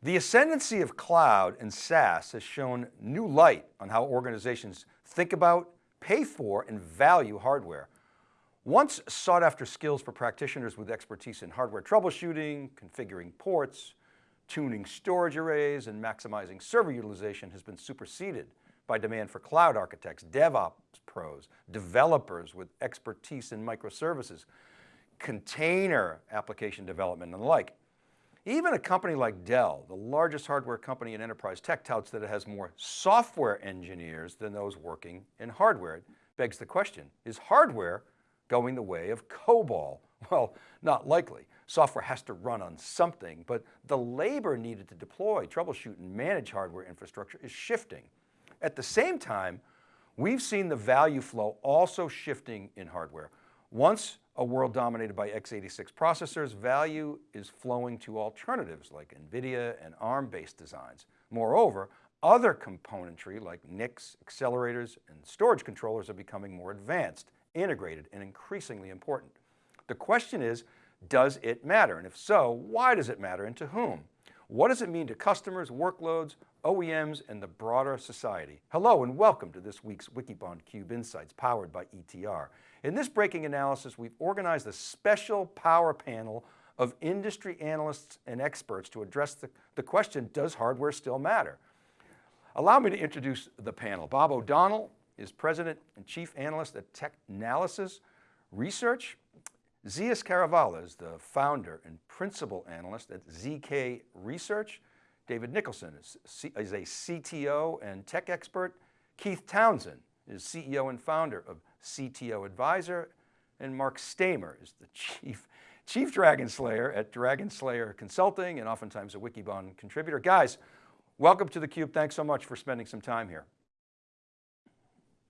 The ascendancy of cloud and SaaS has shown new light on how organizations think about, pay for, and value hardware. Once sought after skills for practitioners with expertise in hardware troubleshooting, configuring ports, tuning storage arrays, and maximizing server utilization has been superseded by demand for cloud architects, DevOps pros, developers with expertise in microservices, container application development and the like. Even a company like Dell, the largest hardware company in enterprise tech touts that it has more software engineers than those working in hardware. It begs the question, is hardware going the way of COBOL? Well, not likely. Software has to run on something, but the labor needed to deploy, troubleshoot, and manage hardware infrastructure is shifting. At the same time, we've seen the value flow also shifting in hardware. Once a world dominated by x86 processors, value is flowing to alternatives like NVIDIA and ARM-based designs. Moreover, other componentry like NICs, accelerators, and storage controllers are becoming more advanced, integrated, and increasingly important. The question is, does it matter? And if so, why does it matter and to whom? What does it mean to customers, workloads, OEMs, and the broader society? Hello and welcome to this week's Wikibon Cube Insights powered by ETR. In this breaking analysis, we've organized a special power panel of industry analysts and experts to address the, the question, does hardware still matter? Allow me to introduce the panel. Bob O'Donnell is President and Chief Analyst at Technalysis Research. Zeus Kerravala is the founder and principal analyst at ZK Research. David Nicholson is, is a CTO and tech expert. Keith Townsend is CEO and founder of CTO Advisor. And Marc Staimer is the chief, chief Dragon Slayer at Dragon Slayer Consulting and oftentimes a Wikibon contributor. Guys, welcome to theCUBE. Thanks so much for spending some time here.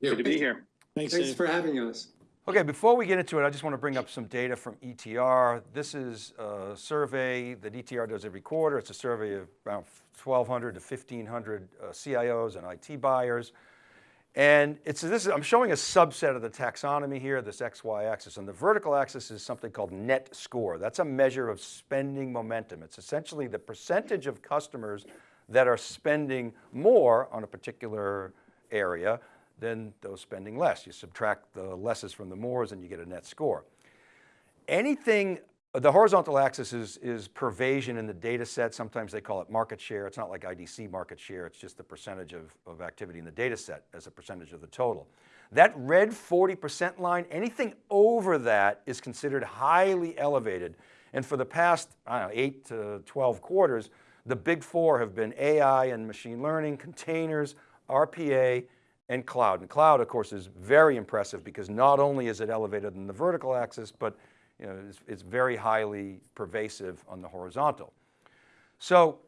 Good to be here. Thanks, Thanks for having us. Okay, before we get into it, I just want to bring up some data from ETR. This is a survey that ETR does every quarter. It's a survey of about 1,200 to 1,500 uh, CIOs and IT buyers. And it's this is, I'm showing a subset of the taxonomy here, this XY axis, and the vertical axis is something called net score. That's a measure of spending momentum. It's essentially the percentage of customers that are spending more on a particular area than those spending less. You subtract the lesses from the mores and you get a net score. Anything, the horizontal axis is, is pervasion in the data set. Sometimes they call it market share. It's not like IDC market share. It's just the percentage of, of activity in the data set as a percentage of the total. That red 40% line, anything over that is considered highly elevated. And for the past, know, eight to 12 quarters, the big four have been AI and machine learning, containers, RPA, and cloud. And cloud, of course, is very impressive because not only is it elevated in the vertical axis, but you know, it's, it's very highly pervasive on the horizontal. So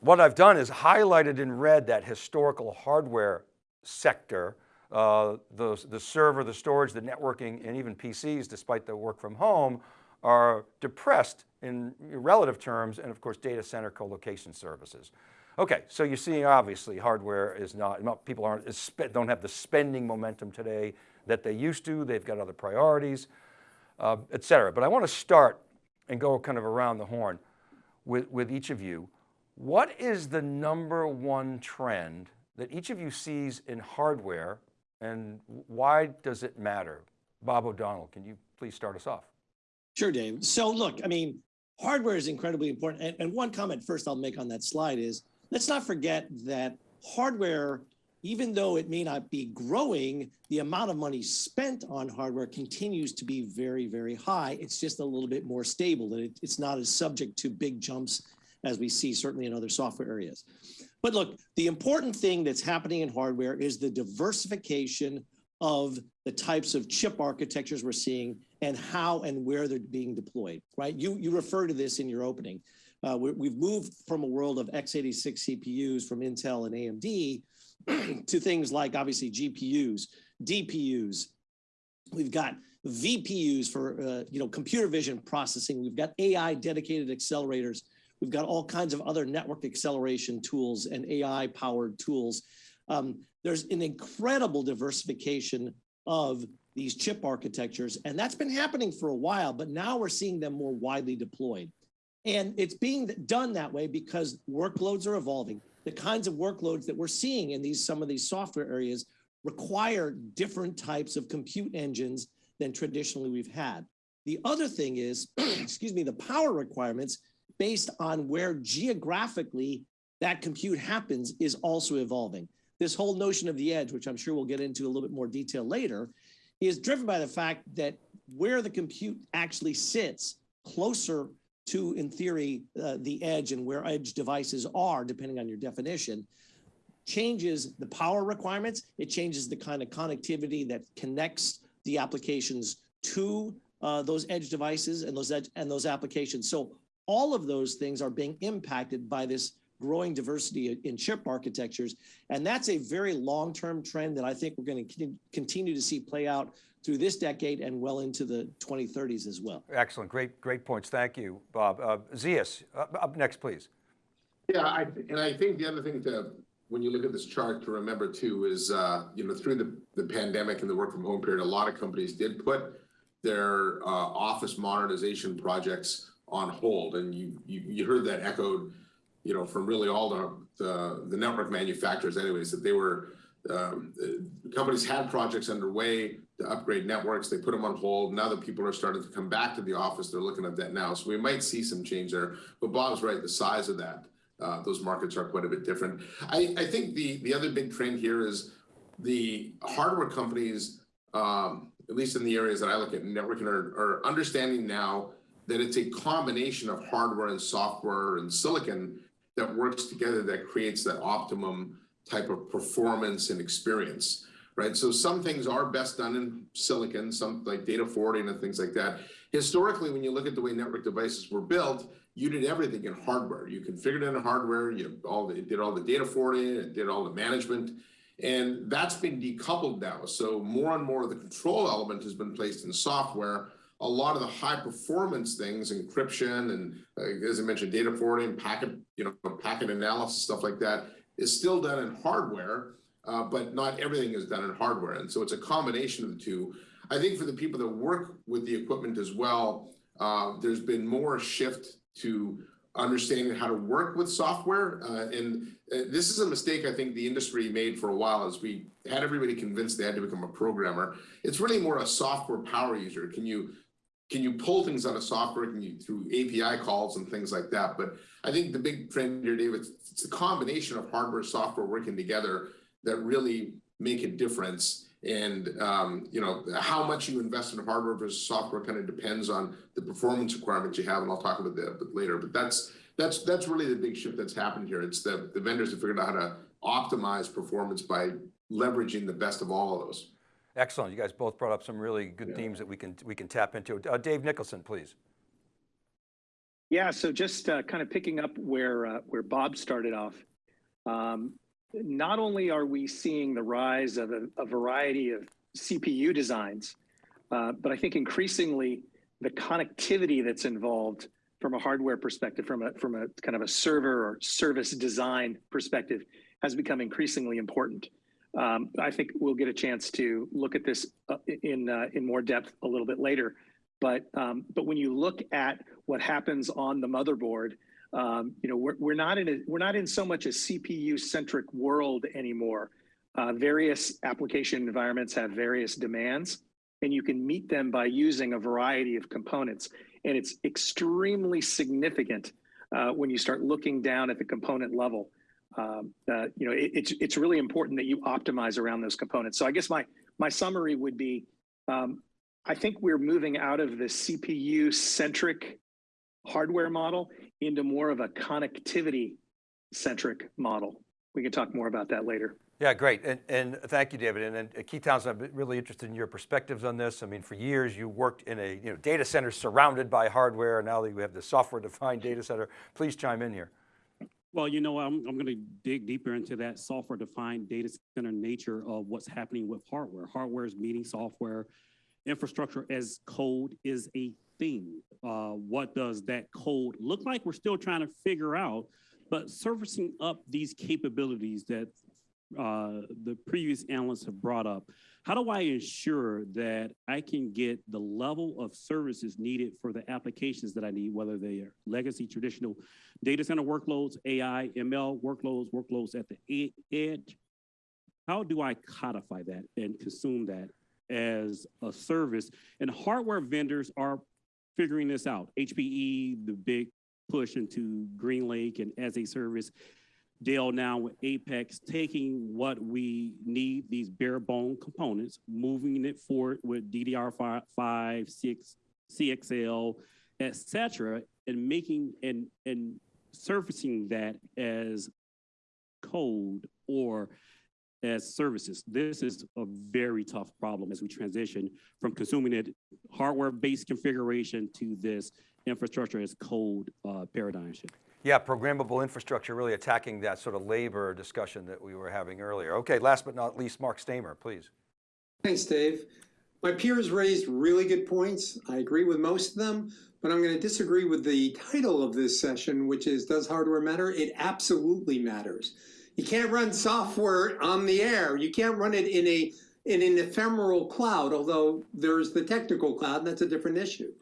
what I've done is highlighted in red that historical hardware sector, uh, the, the server, the storage, the networking, and even PCs, despite the work from home, are depressed in relative terms, and of course, data center colocation services. Okay, so you're seeing obviously hardware is not, not people aren't, don't have the spending momentum today that they used to. They've got other priorities, uh, et cetera. But I want to start and go kind of around the horn with, with each of you. What is the number one trend that each of you sees in hardware and why does it matter? Bob O'Donnell, can you please start us off? Sure, Dave. So look, I mean, hardware is incredibly important. And, and one comment first I'll make on that slide is, let's not forget that hardware, even though it may not be growing, the amount of money spent on hardware continues to be very, very high. It's just a little bit more stable. It, it's not as subject to big jumps as we see certainly in other software areas. But look, the important thing that's happening in hardware is the diversification of the types of chip architectures we're seeing and how and where they're being deployed, right? You, you refer to this in your opening. Uh, we have moved from a world of x86 CPUs from Intel and AMD to things like obviously GPUs, DPUs. We've got VPUs for uh, you know computer vision processing. We've got AI dedicated accelerators. We've got all kinds of other network acceleration tools and AI powered tools. Um, there's an incredible diversification of these chip architectures, and that's been happening for a while, but now we're seeing them more widely deployed. And it's being done that way because workloads are evolving. The kinds of workloads that we're seeing in these some of these software areas require different types of compute engines than traditionally we've had. The other thing is, excuse me, the power requirements based on where geographically that compute happens is also evolving. This whole notion of the edge, which I'm sure we'll get into a little bit more detail later, is driven by the fact that where the compute actually sits closer to, in theory, uh, the edge and where edge devices are, depending on your definition, changes the power requirements. It changes the kind of connectivity that connects the applications to uh, those edge devices and those edge and those applications. So all of those things are being impacted by this growing diversity in chip architectures. And that's a very long-term trend that I think we're going to continue to see play out through this decade and well into the 2030s as well. Excellent, great, great points. Thank you, Bob. Uh, Zeus, uh, up next, please. Yeah, I, and I think the other thing to, when you look at this chart to remember too is, uh, you know, through the, the pandemic and the work from home period, a lot of companies did put their uh, office modernization projects on hold. And you, you, you heard that echoed, you know, from really all the, the, the network manufacturers anyways, that they were, um, companies had projects underway to upgrade networks. They put them on hold. Now that people are starting to come back to the office, they're looking at that now. So we might see some change there. But Bob's right, the size of that, uh, those markets are quite a bit different. I, I think the, the other big trend here is the hardware companies, um, at least in the areas that I look at networking, are, are understanding now that it's a combination of hardware and software and silicon that works together that creates that optimum type of performance and experience, right? So some things are best done in silicon, some like data forwarding and things like that. Historically, when you look at the way network devices were built, you did everything in hardware. You configured it in the hardware, you all the, did all the data forwarding, it did all the management, and that's been decoupled now. So more and more of the control element has been placed in software. A lot of the high performance things, encryption and uh, as I mentioned, data forwarding, packet, you know, packet analysis, stuff like that, is still done in hardware, uh, but not everything is done in hardware. And so it's a combination of the two. I think for the people that work with the equipment as well, uh, there's been more shift to understanding how to work with software. Uh, and uh, this is a mistake I think the industry made for a while as we had everybody convinced they had to become a programmer. It's really more a software power user. Can you can you pull things out of software can you through API calls and things like that? But I think the big trend here, David, it's a combination of hardware, software working together that really make a difference. And um, you know how much you invest in hardware versus software kind of depends on the performance requirements you have, and I'll talk about that a bit later. But that's that's that's really the big shift that's happened here. It's the the vendors have figured out how to optimize performance by leveraging the best of all of those. Excellent. You guys both brought up some really good yeah. themes that we can we can tap into. Uh, Dave Nicholson, please. Yeah. So just uh, kind of picking up where uh, where Bob started off. Um, not only are we seeing the rise of a, a variety of CPU designs, uh, but I think increasingly the connectivity that's involved from a hardware perspective, from a from a kind of a server or service design perspective, has become increasingly important. Um, I think we'll get a chance to look at this uh, in uh, in more depth a little bit later. But um, but when you look at what happens on the motherboard, um, you know we're, we're not in a, we're not in so much a CPU centric world anymore. Uh, various application environments have various demands, and you can meet them by using a variety of components. And it's extremely significant uh, when you start looking down at the component level um, uh, you know, it, it's it's really important that you optimize around those components. So I guess my my summary would be, um, I think we're moving out of the CPU centric hardware model into more of a connectivity centric model. We can talk more about that later. Yeah, great. And, and thank you, David. And, and Keith Townsend, I'm really interested in your perspectives on this. I mean, for years you worked in a you know, data center surrounded by hardware, and now that we have the software defined data center. Please chime in here. Well, you know, I'm, I'm going to dig deeper into that software defined data center nature of what's happening with hardware. Hardware is meeting software. Infrastructure as code is a thing. Uh, what does that code look like? We're still trying to figure out, but surfacing up these capabilities that uh, the previous analysts have brought up. How do I ensure that I can get the level of services needed for the applications that I need, whether they are legacy, traditional data center workloads, AI, ML workloads, workloads at the edge? How do I codify that and consume that as a service? And hardware vendors are figuring this out. HPE, the big push into GreenLake and as a service. Dell now with Apex, taking what we need, these bare bone components, moving it forward with DDR5, 6, CXL, et cetera, and making and, and surfacing that as code or as services. This is a very tough problem as we transition from consuming it hardware-based configuration to this infrastructure as code uh, paradigm shift. Yeah, programmable infrastructure, really attacking that sort of labor discussion that we were having earlier. Okay, last but not least, Marc Staimer, please. Thanks, Dave. My peers raised really good points. I agree with most of them, but I'm going to disagree with the title of this session, which is Does Hardware Matter? It absolutely matters. You can't run software on the air. You can't run it in a in an ephemeral cloud, although there's the technical cloud, and that's a different issue.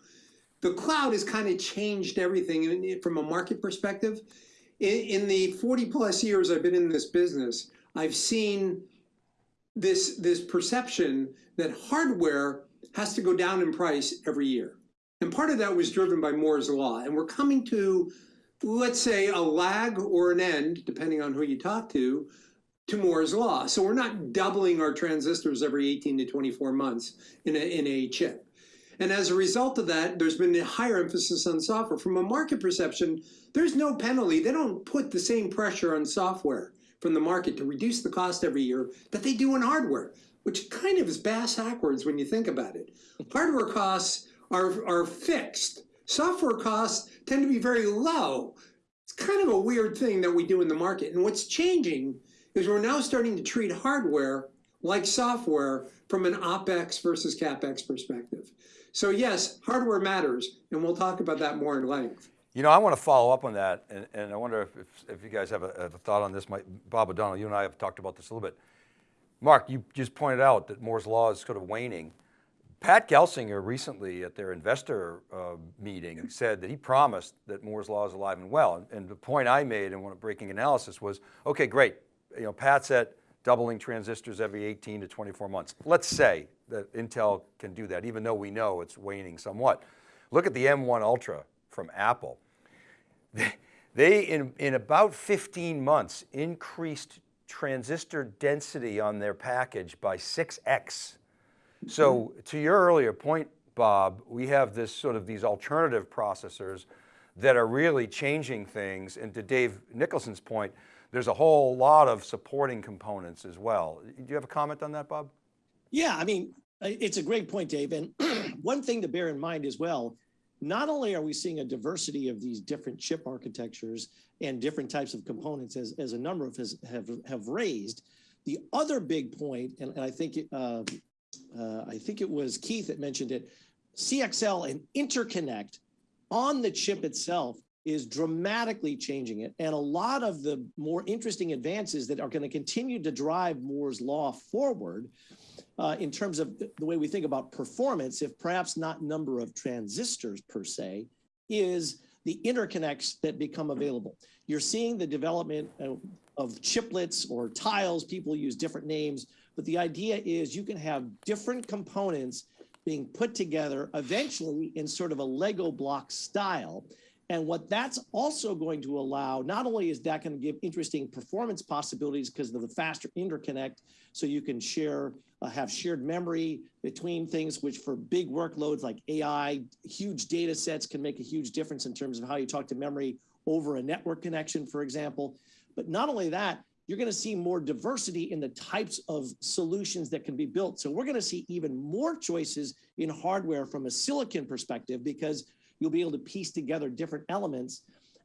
The cloud has kind of changed everything from a market perspective. In, in the 40 plus years I've been in this business, I've seen this this perception that hardware has to go down in price every year. And part of that was driven by Moore's law. And we're coming to, let's say, a lag or an end, depending on who you talk to, to Moore's law. So we're not doubling our transistors every 18 to 24 months in a, in a chip. And as a result of that, there's been a higher emphasis on software. From a market perception, there's no penalty. They don't put the same pressure on software from the market to reduce the cost every year that they do in hardware, which kind of is bass backwards when you think about it. Hardware costs are, are fixed. Software costs tend to be very low. It's kind of a weird thing that we do in the market. And what's changing is we're now starting to treat hardware like software from an OpEx versus CapEx perspective. So yes, hardware matters, and we'll talk about that more in length. You know, I want to follow up on that, and, and I wonder if, if, if you guys have a, a thought on this. My, Bob O'Donnell, you and I have talked about this a little bit. Marc, you just pointed out that Moore's Law is sort of waning. Pat Gelsinger recently at their investor uh, meeting said that he promised that Moore's Law is alive and well. And, and the point I made in one of breaking analysis was, okay, great. You know, Pat's at doubling transistors every 18 to 24 months. Let's say that Intel can do that, even though we know it's waning somewhat. Look at the M1 Ultra from Apple. They, in, in about 15 months, increased transistor density on their package by 6X. So to your earlier point, Bob, we have this sort of these alternative processors that are really changing things. And to Dave Nicholson's point, there's a whole lot of supporting components as well. Do you have a comment on that, Bob? Yeah, I mean, it's a great point, Dave. And one thing to bear in mind as well, not only are we seeing a diversity of these different chip architectures and different types of components as, as a number of us have, have raised, the other big point, and, and I think uh, uh, I think it was Keith that mentioned it, CXL and interconnect on the chip itself is dramatically changing it. And a lot of the more interesting advances that are going to continue to drive Moore's law forward uh, in terms of the way we think about performance, if perhaps not number of transistors per se, is the interconnects that become available. You're seeing the development of, of chiplets or tiles, people use different names, but the idea is you can have different components being put together eventually in sort of a Lego block style. And what that's also going to allow, not only is that going to give interesting performance possibilities because of the faster interconnect, so you can share, uh, have shared memory between things, which for big workloads like AI, huge data sets can make a huge difference in terms of how you talk to memory over a network connection, for example. But not only that, you're going to see more diversity in the types of solutions that can be built. So we're going to see even more choices in hardware from a silicon perspective because you'll be able to piece together different elements.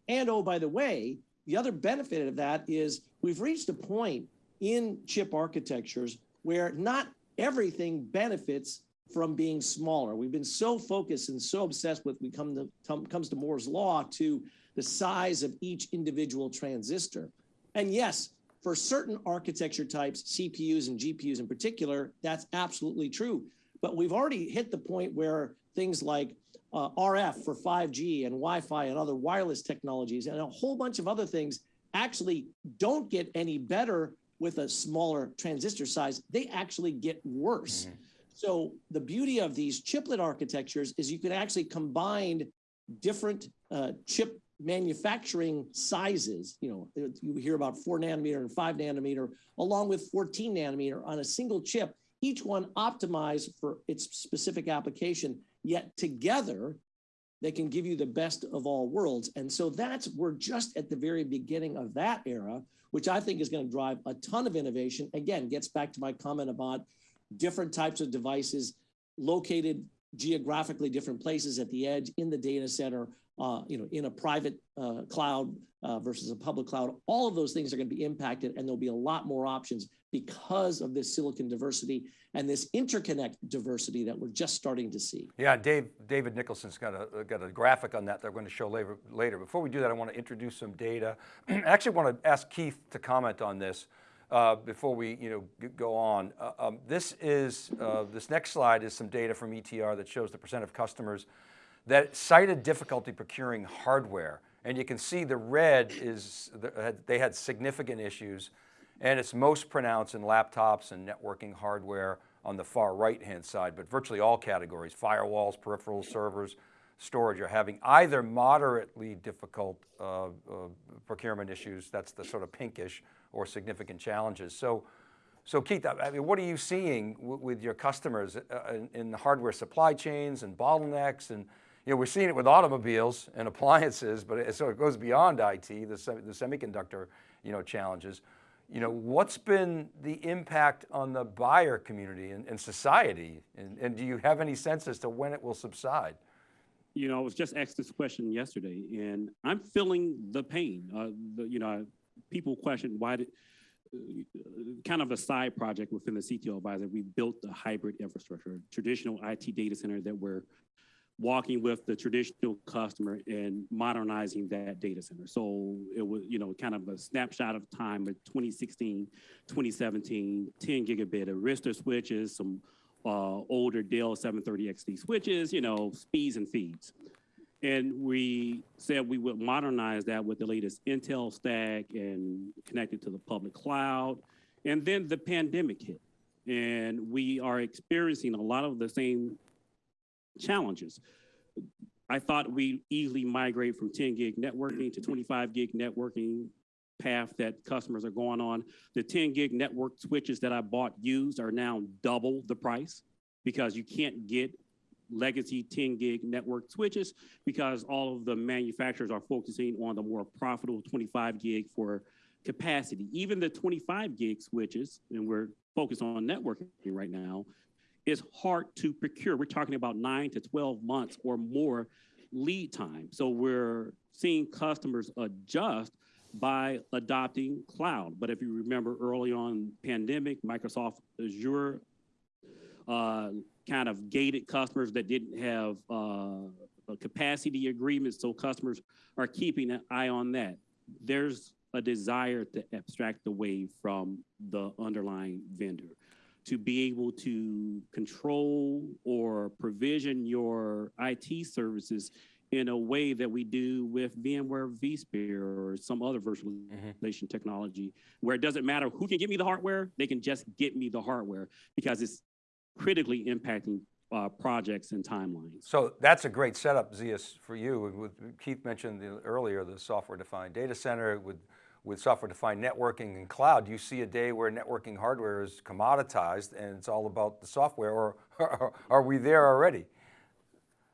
And oh, by the way, the other benefit of that is we've reached a point in chip architectures where not everything benefits from being smaller. We've been so focused and so obsessed with we come to comes to Moore's law to the size of each individual transistor. And yes, for certain architecture types, CPUs and GPUs in particular, that's absolutely true. But we've already hit the point where things like uh, RF for 5G and Wi-Fi and other wireless technologies and a whole bunch of other things actually don't get any better with a smaller transistor size. They actually get worse. So the beauty of these chiplet architectures is you can actually combine different uh, chip manufacturing sizes. You know, you hear about four nanometer and five nanometer, along with 14 nanometer on a single chip, each one optimized for its specific application, yet together they can give you the best of all worlds. And so that's, we're just at the very beginning of that era, which I think is going to drive a ton of innovation. Again, gets back to my comment about different types of devices located geographically different places at the edge in the data center, uh, you know, in a private uh, cloud uh, versus a public cloud. All of those things are going to be impacted, and there'll be a lot more options because of this silicon diversity and this interconnect diversity that we're just starting to see. Yeah, Dave, David Nicholson's got a, got a graphic on that that we're going to show later, later. Before we do that, I want to introduce some data. I actually want to ask Keith to comment on this uh, before we you know, go on. Uh, um, this is, uh, this next slide is some data from ETR that shows the percent of customers that cited difficulty procuring hardware. And you can see the red is, they had significant issues and it's most pronounced in laptops and networking hardware on the far right-hand side, but virtually all categories, firewalls, peripherals, servers, storage are having either moderately difficult uh, uh, procurement issues, that's the sort of pinkish, or significant challenges. So, so Keith, I mean, what are you seeing with your customers uh, in, in the hardware supply chains and bottlenecks? And you know, we're seeing it with automobiles and appliances, but it, so it goes beyond IT, the, the semiconductor you know, challenges. You know, what's been the impact on the buyer community and, and society? And, and do you have any sense as to when it will subside? You know, I was just asked this question yesterday, and I'm feeling the pain. Uh, the, you know, people question why did, uh, kind of a side project within the CTO advisor, we built the hybrid infrastructure, traditional IT data center that we're walking with the traditional customer and modernizing that data center. So it was, you know, kind of a snapshot of time of 2016, 2017, 10 gigabit Arista switches, some uh, older Dell 730XD switches, you know, speeds and feeds. And we said we would modernize that with the latest Intel stack and connect it to the public cloud. And then the pandemic hit. And we are experiencing a lot of the same challenges. I thought we easily migrate from 10 gig networking to 25 gig networking path that customers are going on. The 10 gig network switches that I bought used are now double the price because you can't get legacy 10 gig network switches because all of the manufacturers are focusing on the more profitable 25 gig for capacity. Even the 25 gig switches, and we're focused on networking right now, is hard to procure. We're talking about nine to 12 months or more lead time. So we're seeing customers adjust by adopting cloud. But if you remember early on pandemic, Microsoft Azure uh, kind of gated customers that didn't have uh, a capacity agreement. So customers are keeping an eye on that. There's a desire to abstract away from the underlying vendor to be able to control or provision your IT services in a way that we do with VMware vSphere or some other virtualization technology, where it doesn't matter who can get me the hardware, they can just get me the hardware because it's critically impacting uh, projects and timelines. So that's a great setup, Zeus, for you. With, Keith mentioned the, earlier the software-defined data center with with software-defined networking and cloud, do you see a day where networking hardware is commoditized and it's all about the software, or, or are we there already?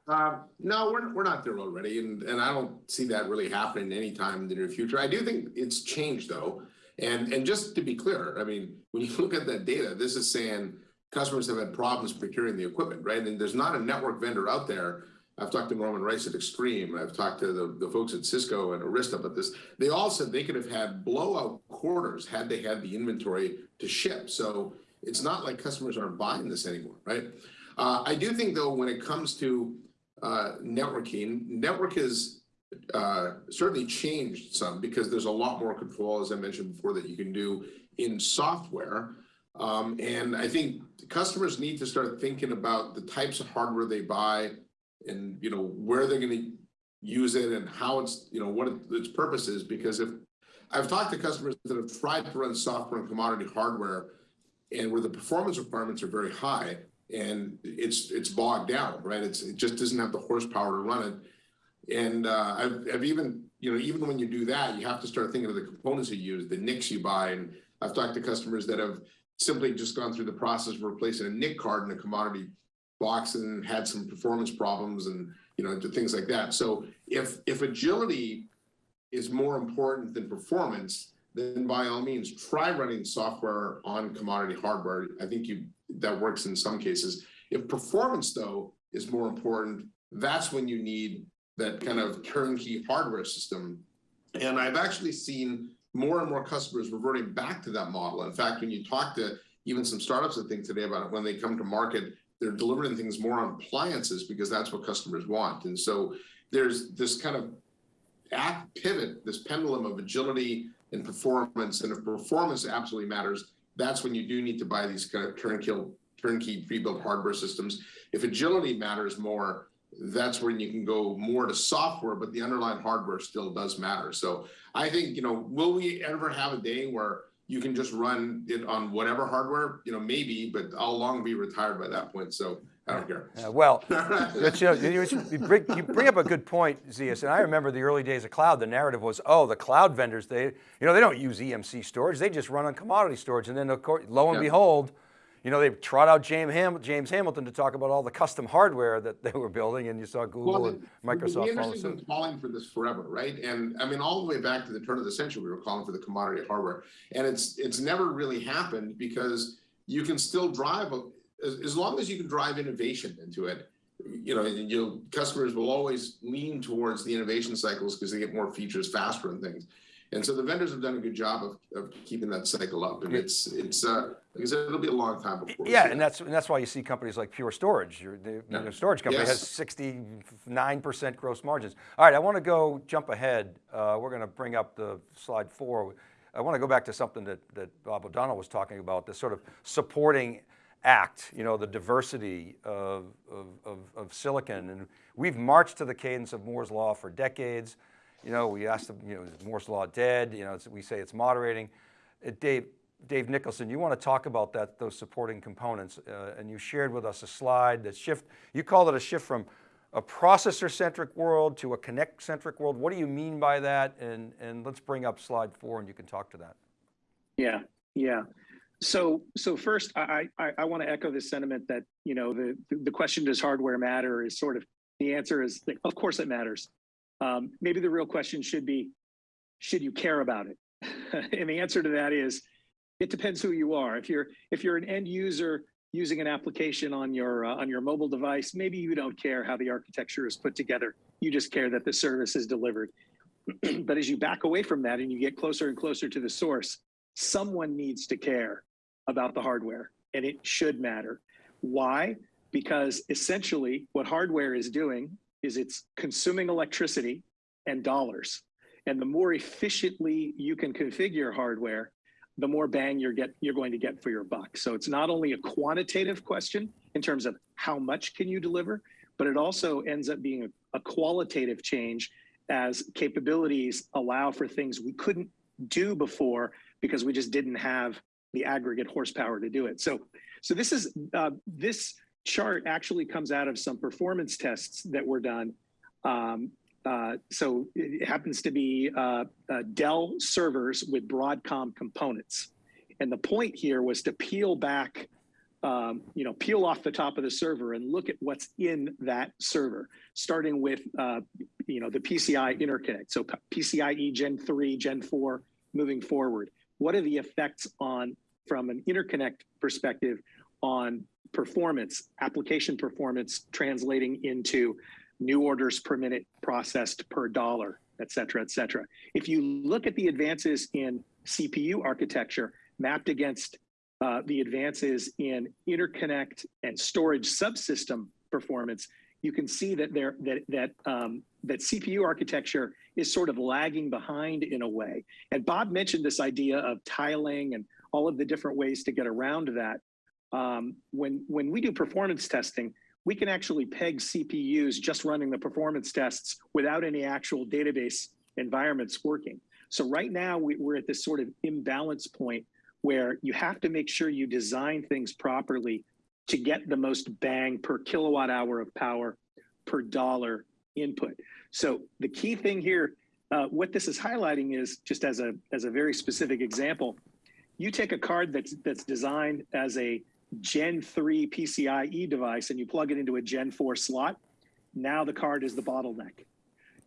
Uh, no, we're, we're not there already, and, and I don't see that really happening anytime in the near future. I do think it's changed though. And, and just to be clear, I mean, when you look at that data, this is saying customers have had problems procuring the equipment, right? And there's not a network vendor out there I've talked to Norman Rice at Extreme. I've talked to the, the folks at Cisco and Arista about this. They all said they could have had blowout quarters had they had the inventory to ship. So it's not like customers aren't buying this anymore, right? Uh, I do think though, when it comes to uh, networking, network has uh, certainly changed some because there's a lot more control, as I mentioned before, that you can do in software. Um, and I think customers need to start thinking about the types of hardware they buy and, you know, where they're gonna use it and how it's, you know, what it- its purpose is, because if, I've talked to customers that have tried to run software and commodity hardware and where the performance requirements are very high and it's, it's bogged down, right? It's, it just doesn't have the horsepower to run it. And uh, I've, I've even, you know, even when you do that, you have to start thinking of the components you use, the NICs you buy. And I've talked to customers that have simply just gone through the process of replacing a NIC card in a commodity and had some performance problems and, you know, things like that. So if, if agility is more important than performance, then by all means, try running software on commodity hardware. I think you, that works in some cases. If performance though is more important, that's when you need that kind of turnkey hardware system. And I've actually seen more and more customers reverting back to that model. In fact, when you talk to even some startups that think today about it, when they come to market, they're delivering things more on appliances because that's what customers want. And so there's this kind of pivot, this pendulum of agility and performance. And if performance absolutely matters, that's when you do need to buy these kind of turnkey, turnkey pre-built hardware systems. If agility matters more, that's when you can go more to software, but the underlying hardware still does matter. So I think, you know, will we ever have a day where you can just run it on whatever hardware? You know, maybe, but I'll long be retired by that point. So I don't care. Uh, well, you, know, you, bring, you bring up a good point, Zeus, and I remember the early days of cloud, the narrative was, oh, the cloud vendors, they, you know, they don't use EMC storage, they just run on commodity storage. And then of course, lo and Yeah. behold, you know, they trot out James, Ham, James Hamilton to talk about all the custom hardware that they were building and you saw Google Well, and Microsoft The industry's been calling for this forever, right? And I mean, all the way back to the turn of the century, we were calling for the commodity hardware. And it's, it's never really happened because you can still drive, a- as, as long as you can drive innovation into it, you know, you'll, customers will always lean towards the innovation cycles because they get more features faster and things. And so the vendors have done a good job of, of keeping that cycle up. And it's, it's, uh, like I said, it'll be a long time before. Yeah, and that's, and that's why you see companies like Pure Storage, your, the, Yeah. the storage company has 69% gross margins. All right, I want to go jump ahead. Uh, we're going to bring up the slide four. I want to go back to something that, that Bob O'Donnell was talking about, this sort of supporting act, you know, the diversity of, of, of, of silicon. And we've marched to the cadence of Moore's Law for decades. You know, we asked them, you know, is Moore's Law dead? You know, we say it's moderating. Uh, Dave, Dave Nicholson, you want to talk about that, those supporting components, uh, and you shared with us a slide that shift, you called it a shift from a processor-centric world to a connect-centric world. What do you mean by that? And, and let's bring up slide four and you can talk to that. Yeah, yeah. So, so first, I, I, I want to echo the sentiment that, you know, the, the question, does hardware matter is sort of, the answer is, of course it matters. Um, maybe the real question should be, should you care about it? and the answer to that is, it depends who you are. If you're, if you're an end user using an application on your, uh, on your mobile device, maybe you don't care how the architecture is put together. You just care that the service is delivered. but as you back away from that and you get closer and closer to the source, someone needs to care about the hardware and it should matter. Why? Because essentially what hardware is doing is it's consuming electricity and dollars. And the more efficiently you can configure hardware, the more bang you're get you're going to get for your buck. So it's not only a quantitative question in terms of how much can you deliver, but it also ends up being a, a qualitative change as capabilities allow for things we couldn't do before because we just didn't have the aggregate horsepower to do it. So, so this is uh, this chart actually comes out of some performance tests that were done. Um, uh, so it happens to be uh, uh, Dell servers with Broadcom components, and the point here was to peel back, um, you know, peel off the top of the server and look at what's in that server, starting with, uh, you know, the PCI interconnect. So PCIe Gen 3, Gen 4, moving forward what are the effects on from an interconnect perspective on performance application performance translating into new orders per minute processed per dollar et cetera et cetera if you look at the advances in cpu architecture mapped against uh, the advances in interconnect and storage subsystem performance you can see that there that that um, that CPU architecture is sort of lagging behind in a way. And Bob mentioned this idea of tiling and all of the different ways to get around that. Um, when when we do performance testing, we can actually peg CPUs just running the performance tests without any actual database environments working. So right now we, we're at this sort of imbalance point where you have to make sure you design things properly to get the most bang per kilowatt hour of power per dollar input. So the key thing here, uh, what this is highlighting is just as a as a very specific example, you take a card that's that's designed as a Gen 3 PCIe device and you plug it into a Gen 4 slot. Now the card is the bottleneck.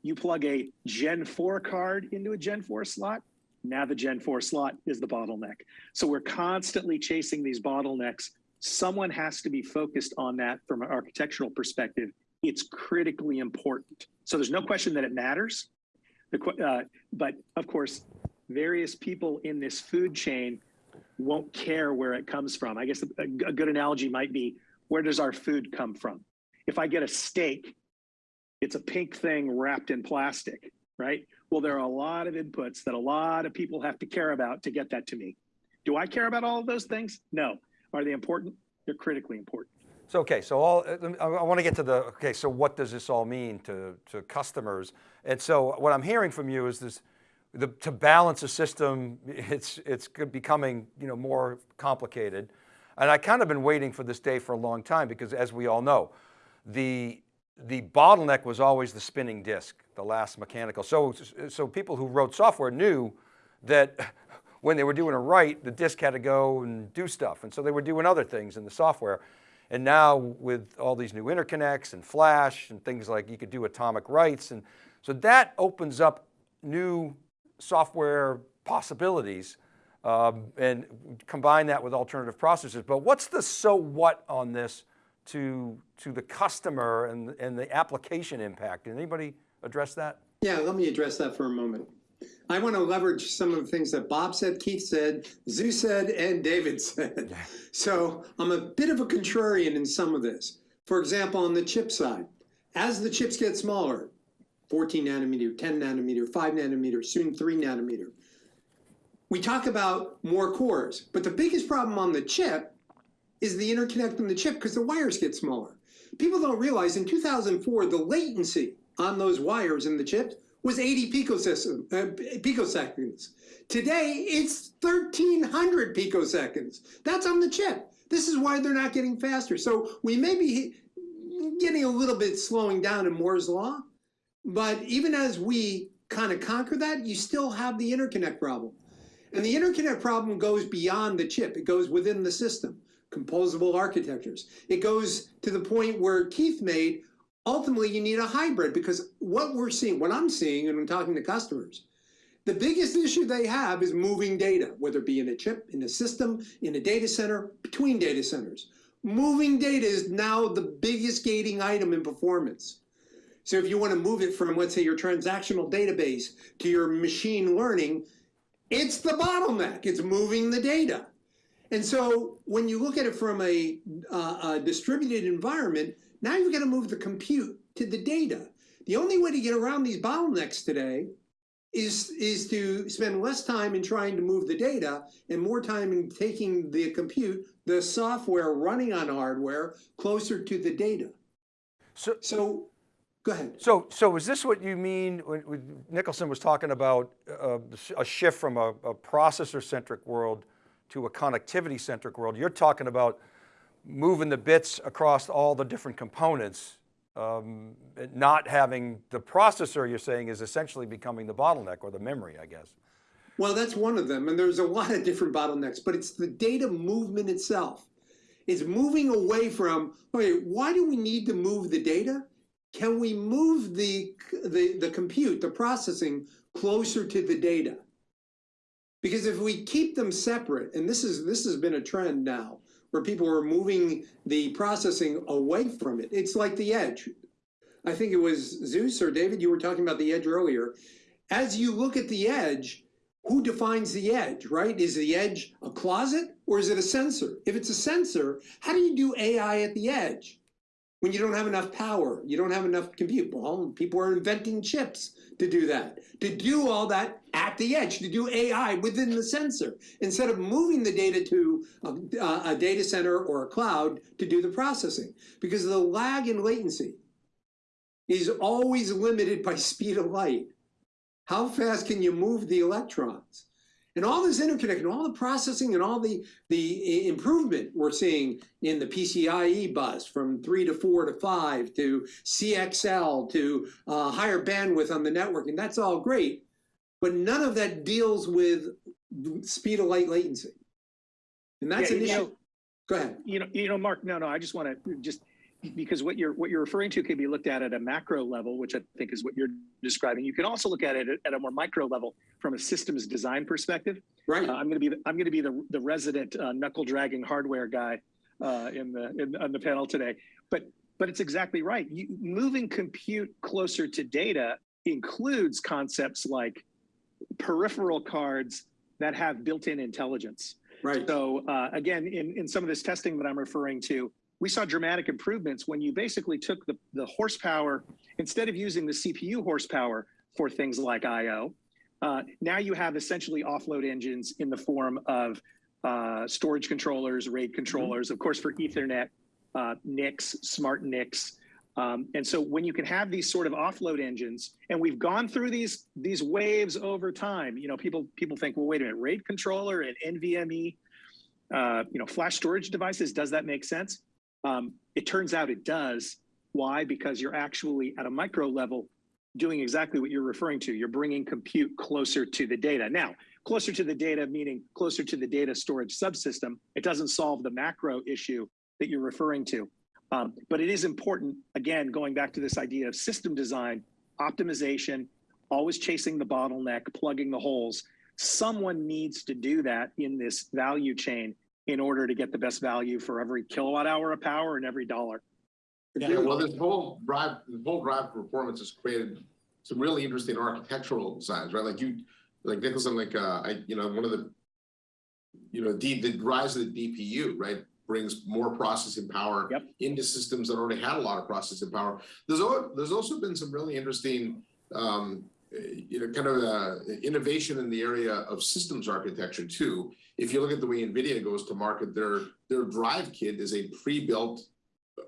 You plug a Gen 4 card into a Gen 4 slot. Now the Gen 4 slot is the bottleneck. So we're constantly chasing these bottlenecks. Someone has to be focused on that from an architectural perspective. It's critically important. So there's no question that it matters. The, uh, but of course, various people in this food chain won't care where it comes from. I guess a, a good analogy might be where does our food come from? If I get a steak, it's a pink thing wrapped in plastic, right? Well, there are a lot of inputs that a lot of people have to care about to get that to me. Do I care about all of those things? No. Are they important? They're critically important. So, okay, so all, uh, I, I want to get to the, okay, so what does this all mean to, to customers? And so what I'm hearing from you is this, the, to balance a system, it's, it's becoming you know, more complicated. And I kind of been waiting for this day for a long time because as we all know, the, the bottleneck was always the spinning disk, the last mechanical. So, so people who wrote software knew that when they were doing a write, the disk had to go and do stuff. And so they were doing other things in the software. And now with all these new interconnects and flash and things like you could do atomic writes. And so that opens up new software possibilities um, and combine that with alternative processors. But what's the so what on this to, to the customer and, and the application impact? Did anybody address that? Yeah, let me address that for a moment. I want to leverage some of the things that Bob said, Keith said, Zeus said, and David said. So I'm a bit of a contrarian in some of this. For example, on the chip side, as the chips get smaller, 14 nanometer, 10 nanometer, 5 nanometer, soon 3 nanometer, we talk about more cores. But the biggest problem on the chip is the interconnect in the chip because the wires get smaller. People don't realize in 2004, the latency on those wires in the chips was 80 picosecond, uh, picoseconds. Today, it's 1300 picoseconds. That's on the chip. This is why they're not getting faster. So we may be getting a little bit slowing down in Moore's Law, but even as we kind of conquer that, you still have the interconnect problem. And the interconnect problem goes beyond the chip. It goes within the system, composable architectures. It goes to the point where Keith made, ultimately you need a hybrid because what we're seeing, what I'm seeing and I'm talking to customers, the biggest issue they have is moving data, whether it be in a chip, in a system, in a data center, between data centers. Moving data is now the biggest gating item in performance. So if you want to move it from, let's say, your transactional database to your machine learning, it's the bottleneck. It's moving the data. And so when you look at it from a, uh, a distributed environment, now you've got to move the compute to the data. The only way to get around these bottlenecks today is, is to spend less time in trying to move the data and more time in taking the compute, the software running on hardware, closer to the data. So, So, go ahead. So, so is this what you mean when, when Nicholson was talking about uh, a shift from a, a processor-centric world to a connectivity-centric world? You're talking about moving the bits across all the different components, um, not having the processor you're saying is essentially becoming the bottleneck or the memory, I guess. Well, that's one of them, and there's a lot of different bottlenecks, but it's the data movement itself. It's moving away from, okay, why do we need to move the data? Can we move the, the, the compute, the processing, closer to the data? Because if we keep them separate, and this is this has been a trend now, where people are moving the processing away from it. It's like the edge. I think it was Zeus or David, you were talking about the edge earlier. As you look at the edge, who defines the edge, right? Is the edge a closet or is it a sensor? If it's a sensor, how do you do AI at the edge? When you don't have enough power, you don't have enough compute. Well, people are inventing chips to do that, to do all that at the edge, to do AI within the sensor, instead of moving the data to a, a data center or a cloud to do the processing. Because the lag in latency is always limited by speed of light. How fast can you move the electrons? And all this interconnection, all the processing and all the, the improvement we're seeing in the PCIe bus from three to four to five to CXL to uh, higher bandwidth on the network, and that's all great. But none of that deals with speed of light latency. And that's Yeah, an issue. know- Go ahead. You know, you know, Marc, no, no, I just want to just, because what you're, what you're referring to can be looked at at a macro level, which I think is what you're describing. You can also look at it at- a more micro level from a systems design perspective. Right. Uh, I'm going to be, the, I'm going to be the, the resident uh, knuckle dragging hardware guy uh, in the, in, on the panel today. But, but it's exactly right. You, moving compute closer to data includes concepts like peripheral cards that have built-in intelligence. Right. So uh, again, in, in some of this testing that I'm referring to, we saw dramatic improvements when you basically took the, the horsepower, instead of using the CPU horsepower for things like IO, uh, now you have essentially offload engines in the form of uh, storage controllers, RAID controllers, of course for Ethernet, uh, NICs, smart NICs. Um, and so when you can have these sort of offload engines, and we've gone through these these waves over time, you know, people people think, well, wait a minute, RAID controller and NVMe, uh, you know, flash storage devices, does that make sense? Um, it turns out it does. Why? Because you're actually at a micro level doing exactly what you're referring to. You're bringing compute closer to the data. Now, closer to the data, meaning closer to the data storage subsystem, it doesn't solve the macro issue that you're referring to. Um, but it is important, again, going back to this idea of system design, optimization, always chasing the bottleneck, plugging the holes. Someone needs to do that in this value chain in order to get the best value for every kilowatt hour of power and every dollar. Yeah, well, this whole drive, the whole drive for performance has created some really interesting architectural designs, right? Like you, like Nicholson, like, uh, I, you know, one of the, you know, the, the rise of the DPU, right? Brings more processing power Yep. into systems that already had a lot of processing power. There's, al- there's also been some really interesting, um, you know, kind of, uh, innovation in the area of systems architecture too. If you look at the way NVIDIA goes to market, their, their drive kit is a pre-built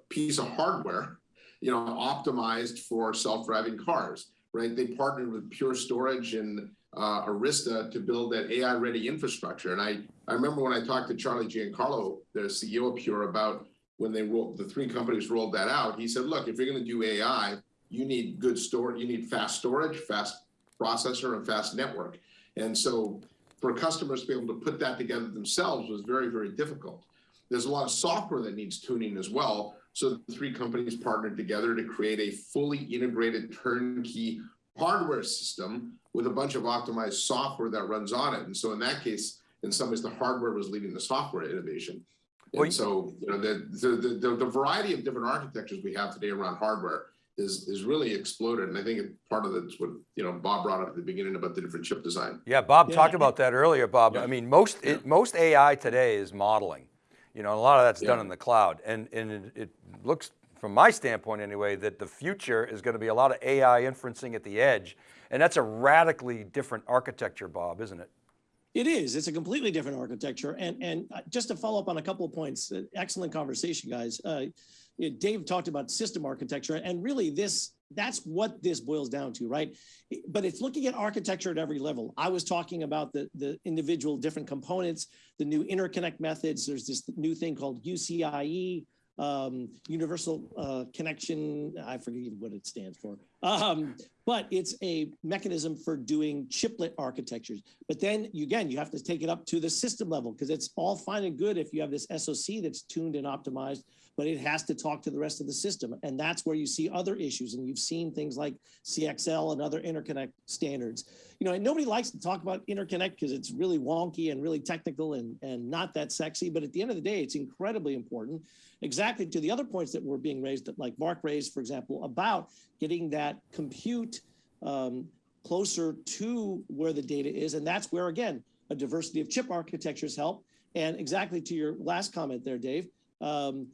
piece of hardware, you know, optimized for self-driving cars, right? They partnered with Pure Storage and uh, Arista to build that AI-ready infrastructure. And I, I remember when I talked to Charlie Giancarlo, the CEO of Pure, about when they rolled, the three companies rolled that out. He said, look, if you're going to do AI, you need good storage, you need fast storage, fast processor, and fast network. And so for customers to be able to put that together themselves was very, very difficult. There's a lot of software that needs tuning as well. So the three companies partnered together to create a fully integrated turnkey hardware system with a bunch of optimized software that runs on it. And so in that case, in some ways, the hardware was leading the software innovation. Well, And so, you know, the, the, the, the variety of different architectures we have today around hardware is, is really exploded. And I think part of that's what, you know, Bob brought up at the beginning about the different chip design. Yeah, Bob Yeah. talked about that earlier, Bob. Yeah. I mean, most, it, most AI today is modeling. You know, and a lot of that's done in the cloud. And, and it, it looks, from my standpoint anyway, that the future is going to be a lot of AI inferencing at the edge. And that's a radically different architecture, Bob, isn't it? It is. It's a completely different architecture. And and uh, just to follow up on a couple of points, uh, excellent conversation, guys. Uh, you know, Dave talked about system architecture, and really this that's what this boils down to, right? But it's looking at architecture at every level. I was talking about the the individual different components, the new interconnect methods. There's this new thing called UCIe, um, Universal uh, Connection. I forget what it stands for. Um, but it's a mechanism for doing chiplet architectures. But then you, again, you have to take it up to the system level because it's all fine and good if you have this SOC that's tuned and optimized, but it has to talk to the rest of the system. And that's where you see other issues. And you've seen things like CXL and other interconnect standards. You know, and nobody likes to talk about interconnect because it's really wonky and really technical and, and not that sexy. But at the end of the day, it's incredibly important. Exactly to the other points that were being raised, that like Marc raised, for example, about getting that compute um, closer to where the data is. And that's where, again, a diversity of chip architectures help. And exactly to your last comment there, Dave, um,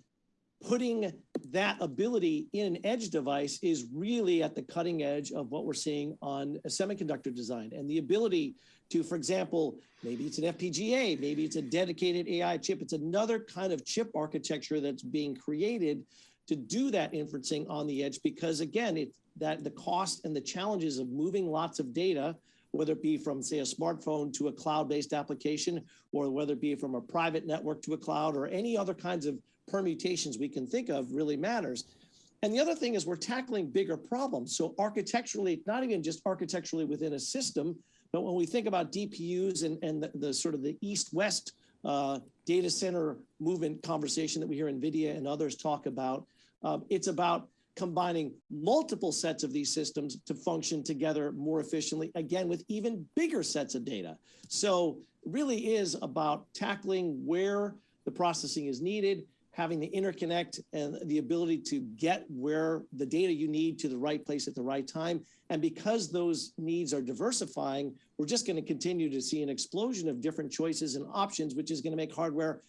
putting that ability in an edge device is really at the cutting edge of what we're seeing on a semiconductor design and the ability to, for example, maybe it's an FPGA, maybe it's a dedicated AI chip. It's another kind of chip architecture that's being created to do that inferencing on the edge because again, it's that the cost and the challenges of moving lots of data, whether it be from say a smartphone to a cloud-based application, or whether it be from a private network to a cloud or any other kinds of permutations we can think of really matters. And the other thing is we're tackling bigger problems. So architecturally, not even just architecturally within a system, but when we think about DPUs and, and the, the sort of the east-west uh, data center movement conversation that we hear NVIDIA and others talk about, um, it's about combining multiple sets of these systems to function together more efficiently, again, with even bigger sets of data. So really is about tackling where the processing is needed, having the interconnect and the ability to get where the data you need to the right place at the right time. And because those needs are diversifying, we're just going to continue to see an explosion of different choices and options, which is going to make hardware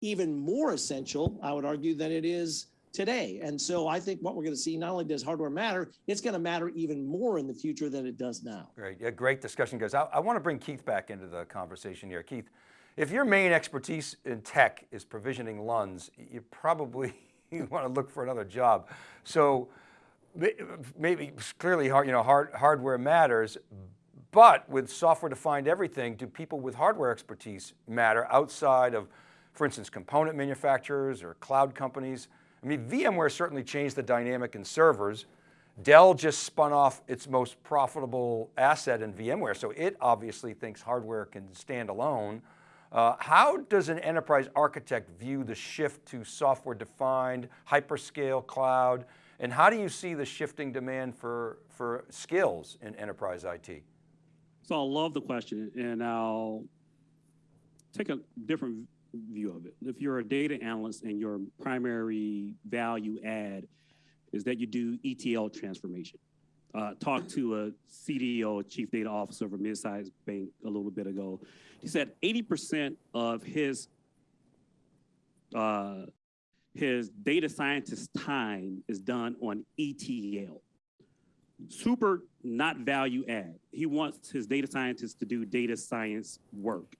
even more essential, I would argue, than it is today. And so I think what we're going to see, not only does hardware matter, it's going to matter even more in the future than it does now. Great, yeah, great discussion, guys. I, I want to bring Keith back into the conversation here. Keith, if your main expertise in tech is provisioning LUNs, you probably want to look for another job. So maybe clearly hard, you know, hard, hardware matters, but with software defined everything, do people with hardware expertise matter outside of, for instance, component manufacturers or cloud companies? I mean, VMware certainly changed the dynamic in servers. Dell just spun off its most profitable asset in VMware, so it obviously thinks hardware can stand alone. Uh, how does an enterprise architect view the shift to software defined, hyperscale cloud, and how do you see the shifting demand for, for skills in enterprise IT? So I love the question and I'll take a different view of it. If you're a data analyst and your primary value add is that you do ETL transformation. Uh, talked to a CDO, chief data officer of a mid-sized bank a little bit ago. He said 80% of his uh, his data scientist time is done on ETL. Super not value add. He wants his data scientists to do data science work.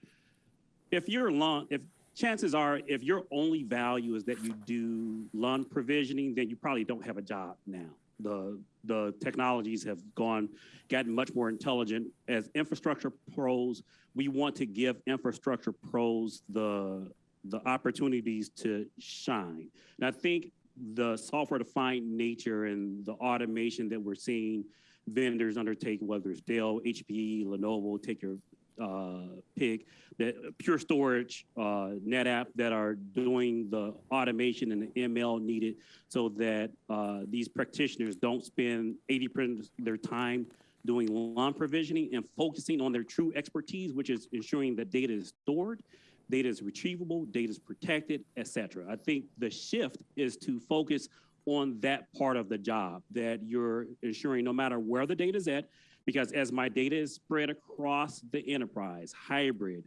If you're long, if chances are, if your only value is that you do LUN provisioning, then you probably don't have a job now. The, the technologies have gone, gotten much more intelligent. As infrastructure pros, we want to give infrastructure pros the, the opportunities to shine. And I think the software defined nature and the automation that we're seeing vendors undertake, whether it's Dell, HPE, Lenovo, take your uh, pick, that Pure Storage, uh, NetApp that are doing the automation and the ML needed so that uh, these practitioners don't spend 80% of their time doing LUN provisioning and focusing on their true expertise, which is ensuring that data is stored, data is retrievable, data is protected, et cetera. I think the shift is to focus on that part of the job that you're ensuring no matter where the data is at, because as my data is spread across the enterprise, hybrid,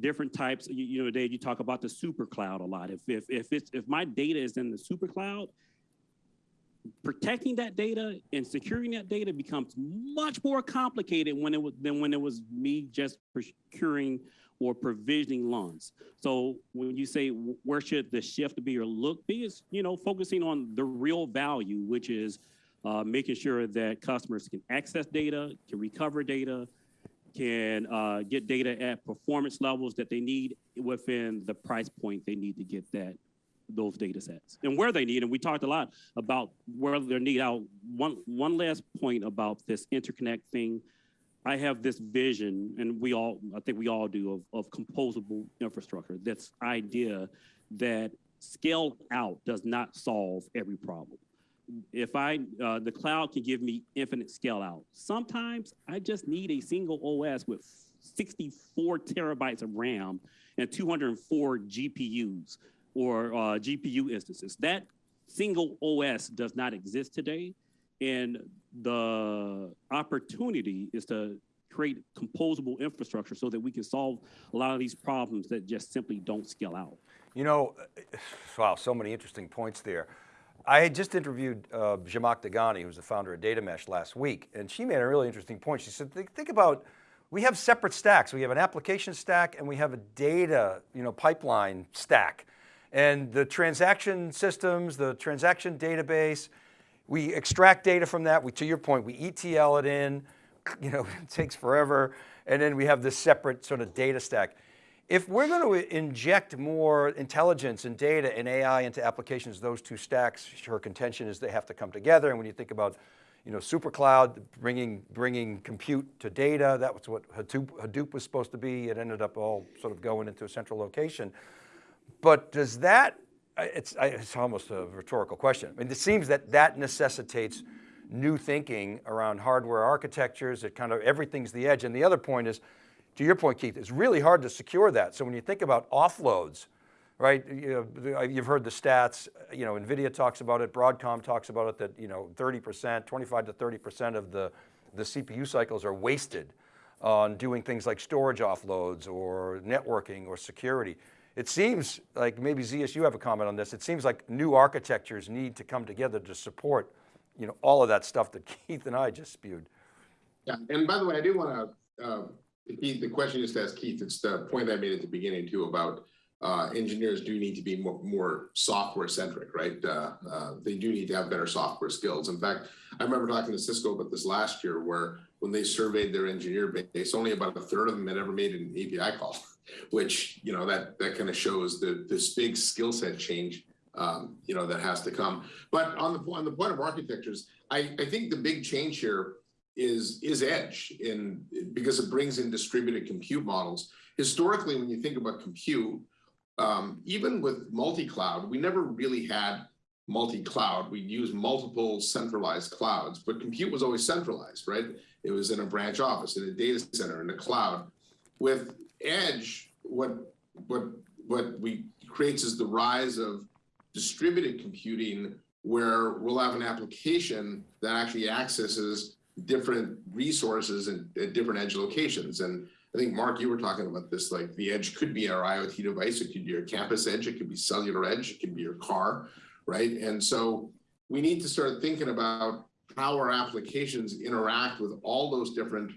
different types, you, you know, Dave, you talk about the super cloud a lot. If, if, if, it's, if my data is in the super cloud, protecting that data and securing that data becomes much more complicated when it was than when it was me just procuring or provisioning LUNs. So when you say where should the shift be or look be is, you know, focusing on the real value, which is uh, making sure that customers can access data, can recover data, can uh, get data at performance levels that they need within the price point they need to get that those data sets and where they need. And we talked a lot about where they need out. One, one last point about this interconnect thing. I have this vision, and we all, I think we all do, of, of composable infrastructure. This idea that scale out does not solve every problem if I, uh, the cloud can give me infinite scale out. Sometimes I just need a single OS with 64 terabytes of RAM and 204 GPUs or uh, GPU instances. That single OS does not exist today. And the opportunity is to create composable infrastructure so that we can solve a lot of these problems that just simply don't scale out. You know, wow, so many interesting points there. I had just interviewed uh, Zhamak Dehghani, who's the founder of Data Mesh last week, and she made a really interesting point. She said, think, think about, we have separate stacks. We have an application stack and we have a data you know, pipeline stack. And the transaction systems, the transaction database, we extract data from that. We, to your point, we ETL it in, you know, it takes forever. And then we have this separate sort of data stack. If we're going to inject more intelligence and data and AI into applications, those two stacks, her contention is they have to come together. And when you think about, you know, super cloud, bringing, bringing compute to data, that was what Hadoop, Hadoop was supposed to be. It ended up all sort of going into a central location. But does that, it's, it's almost a rhetorical question. I mean, it seems that that necessitates new thinking around hardware architectures, it kind of, everything's the edge. And the other point is, to your point, Keith, it's really hard to secure that. So when you think about offloads, right? You know, you've heard the stats, you know, NVIDIA talks about it, Broadcom talks about it, that, you know, 30%, 25 to 30% of the, the CPU cycles are wasted on doing things like storage offloads or networking or security. It seems like, maybe you have a comment on this, it seems like new architectures need to come together to support you know, all of that stuff that Keith and I just spewed. Yeah, and by the way, I do want to, uh, Keith, the question just asked Keith, it's the point I made at the beginning too about uh, engineers do need to be more, more software centric, right? Uh, uh, they do need to have better software skills. In fact, I remember talking to Cisco about this last year where when they surveyed their engineer base, only about a third of them had ever made an API call, which, you know, that, that kind of shows the, this big skill set change um, you know, that has to come. But on the on the point of architectures, I, I think the big change here is is edge in because it brings in distributed compute models. Historically, when you think about compute, um, even with multi-cloud, we never really had multi-cloud. We'd use multiple centralized clouds, but compute was always centralized, right? It was in a branch office, in a data center, in a cloud. With edge, what what what we creates is the rise of distributed computing where we'll have an application that actually accesses different resources and at different edge locations. And I think Marc, you were talking about this, like the edge could be our IoT device, it could be your campus edge, it could be cellular edge, it could be your car, right? And so we need to start thinking about how our applications interact with all those different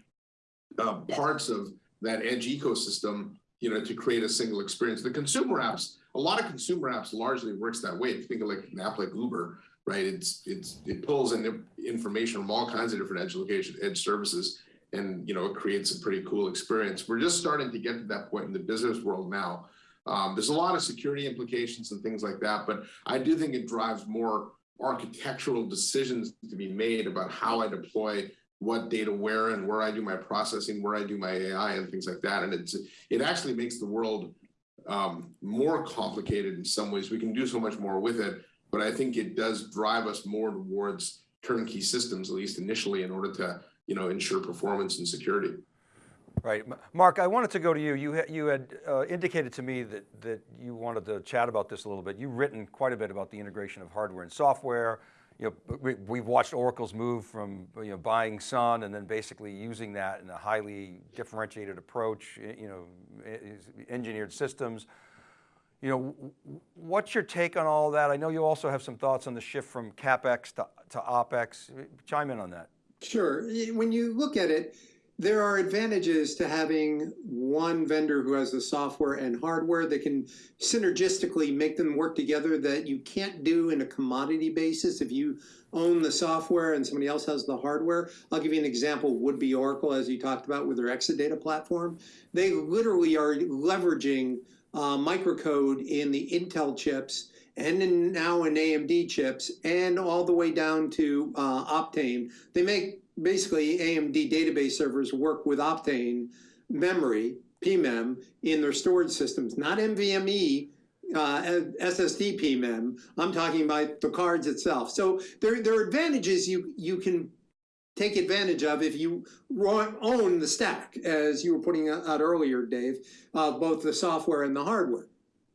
uh, parts of that edge ecosystem, you know, to create a single experience. The consumer apps a lot of consumer apps largely works that way. If you think of like an app like Uber, right? It's it's it pulls in information from all kinds of different edge location, edge services, and you know it creates a pretty cool experience. We're just starting to get to that point in the business world now. Um, there's a lot of security implications and things like that, but I do think it drives more architectural decisions to be made about how I deploy what data where and where I do my processing, where I do my AI and things like that. And it's it actually makes the world um, more complicated in some ways. We can do so much more with it, but I think it does drive us more towards turnkey systems, at least initially, in order to you know ensure performance and security. Right, Marc. I wanted to go to you. You had, you had uh, indicated to me that that you wanted to chat about this a little bit. You've written quite a bit about the integration of hardware and software you know, we, we've watched Oracle's move from you know, buying Sun and then basically using that in a highly differentiated approach, you know, engineered systems. You know, what's your take on all that? I know you also have some thoughts on the shift from CapEx to, to OpEx. Chime in on that. Sure. When you look at it, there are advantages to having one vendor who has the software and hardware that can synergistically make them work together that you can't do in a commodity basis if you own the software and somebody else has the hardware. I'll give you an example, would be Oracle, as you talked about with their Exadata platform. They literally are leveraging uh, microcode in the Intel chips and in, now in AMD chips and all the way down to uh, Optane. They make basically AMD database servers work with Optane memory, PMEM, in their storage systems, not NVMe, uh, SSD PMEM. I'm talking about the cards itself. So there, there are advantages you, you can take advantage of if you own the stack, as you were putting out earlier, Dave, uh, both the software and the hardware.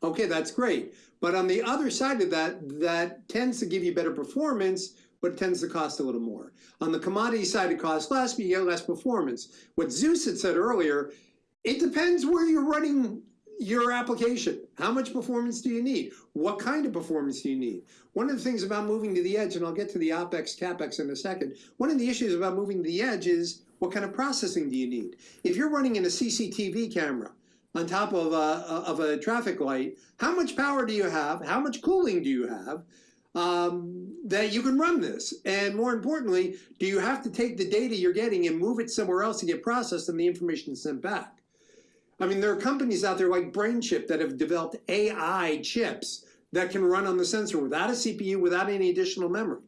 Okay, that's great. But on the other side of that, that tends to give you better performance but it tends to cost a little more. On the commodity side, it costs less, but you get less performance. What Zeus had said earlier, it depends where you're running your application. How much performance do you need? What kind of performance do you need? One of the things about moving to the edge, and I'll get to the OpEx, CapEx in a second, one of the issues about moving to the edge is what kind of processing do you need? If you're running in a CCTV camera on top of a, of a traffic light, how much power do you have? How much cooling do you have? um, that you can run this. And more importantly, do you have to take the data you're getting and move it somewhere else to get processed and the information sent back? I mean, there are companies out there like BrainChip that have developed AI chips that can run on the sensor without a CPU, without any additional memory.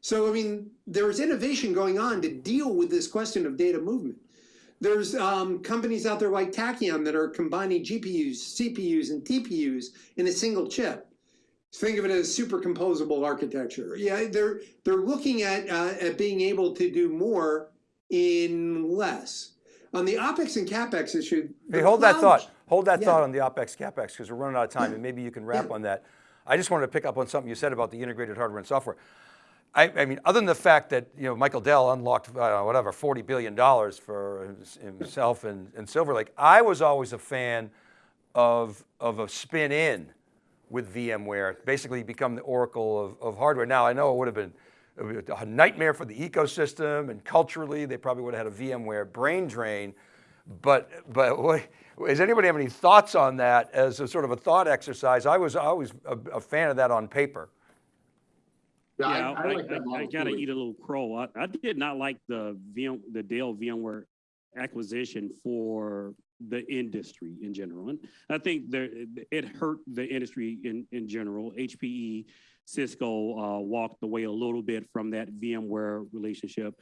So, I mean, there is innovation going on to deal with this question of data movement. There's um, companies out there like Tachyum that are combining GPUs, CPUs, and TPUs in a single chip. Think of it as super composable architecture. Yeah, they're they're looking at uh, at being able to do more in less. On the opex and capex issue, Hey, hold that thought. Hold that Yeah. thought on the OpEx, CapEx, because we're running out of time, and maybe you can wrap on that. I just wanted to pick up on something you said about the integrated hardware and software. I, I mean, other than the fact that, you know, Michael Dell unlocked, know, whatever, $40 billion for himself and, and Silver Lake, I was always a fan of, of a spin in with VMware, basically become the oracle of, of hardware. Now, I know it would have been would be a nightmare for the ecosystem and culturally, they probably would have had a VMware brain drain. But, but what, does anybody have any thoughts on that as a sort of a thought exercise? I was always a, a fan of that on paper. Yeah, I, I, I like I, I gotta eat a little crow. I, I did not like the VM, the Dell VMware acquisition for the industry in general. And I think there, it hurt the industry in, in general. HPE, Cisco uh, walked away a little bit from that VMware relationship.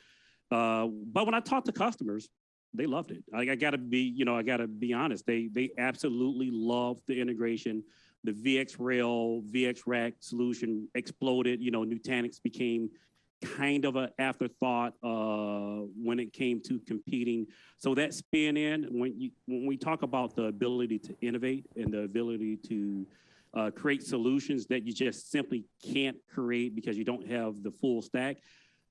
Uh, but when I talked to customers, they loved it. I, I gotta be, you know, I gotta be honest. They they absolutely loved the integration. The VxRail, VxRack solution exploded. You know, Nutanix became kind of an afterthought uh, when it came to competing. So that spin in, when you when we talk about the ability to innovate and the ability to uh, create solutions that you just simply can't create because you don't have the full stack,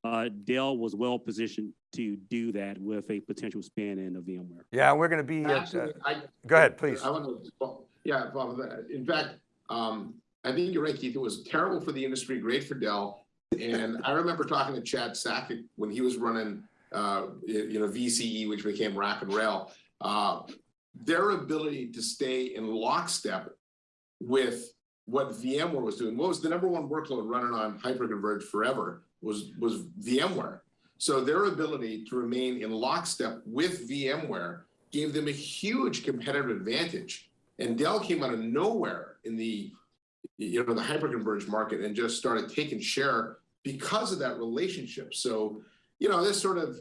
uh, Dell was well positioned to do that with a potential spin in of VMware. Yeah, we're going to be, at, uh, I, go ahead, please. I want to, well, yeah, well, in fact, um, I think you're right, Keith. It was terrible for the industry, great for Dell. And I remember talking to Chad Sakac when he was running, uh, you know, VCE, which became Rack and Rail. Uh, their ability to stay in lockstep with what VMware was doing. What was the number one workload running on hyperconverged forever was, was VMware. So their ability to remain in lockstep with VMware gave them a huge competitive advantage. And Dell came out of nowhere in the, you know, the hyperconverged market and just started taking share because of that relationship. So, you know, this sort of,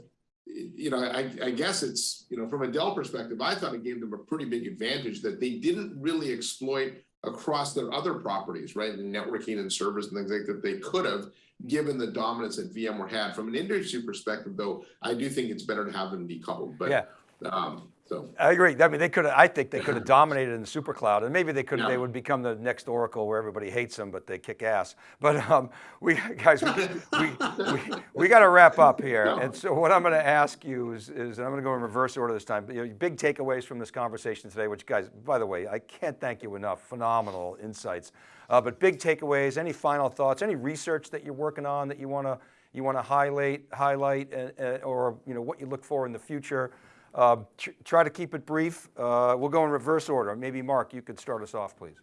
you know, I, I guess it's, you know, from a Dell perspective, I thought it gave them a pretty big advantage that they didn't really exploit across their other properties, right? And networking and servers and things like that they could have, given the dominance that VMware had. From an industry perspective, though, I do think it's better to have them decoupled. But Yeah. um, so I agree. I mean, they could I think they could have dominated in the super cloud and maybe they could, Yeah. they would become the next Oracle where everybody hates them, but they kick ass. But um, we, guys, we, we, we, we got to wrap up here. No. And so what I'm going to ask you is, is and I'm going to go in reverse order this time, but, you know, big takeaways from this conversation today, which guys, by the way, I can't thank you enough. Phenomenal insights. Uh, but big takeaways, any final thoughts, any research that you're working on that you want to, you want to highlight, highlight, uh, uh, or you know what you look for in the future. Tr- try to keep it brief. Uh, we'll go in reverse order. Maybe Marc, you could start us off, please.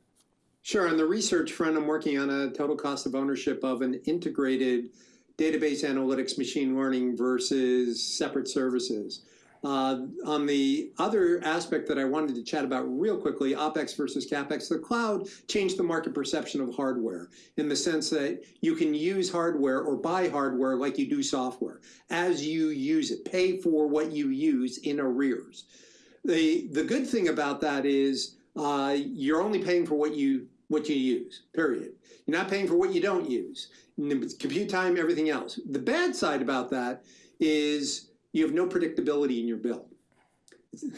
Sure. On the research front, I'm working on a total cost of ownership of an integrated database analytics machine learning versus separate services. Uh, on the other aspect that I wanted to chat about real quickly, OPEX versus CAPEX, the cloud changed the market perception of hardware in the sense that you can use hardware or buy hardware like you do software as you use it, pay for what you use in arrears. The, the good thing about that is uh, you're only paying for what you what you use. Period. You're not paying for what you don't use. Compute time, everything else. The bad side about that is you have no predictability in your bill.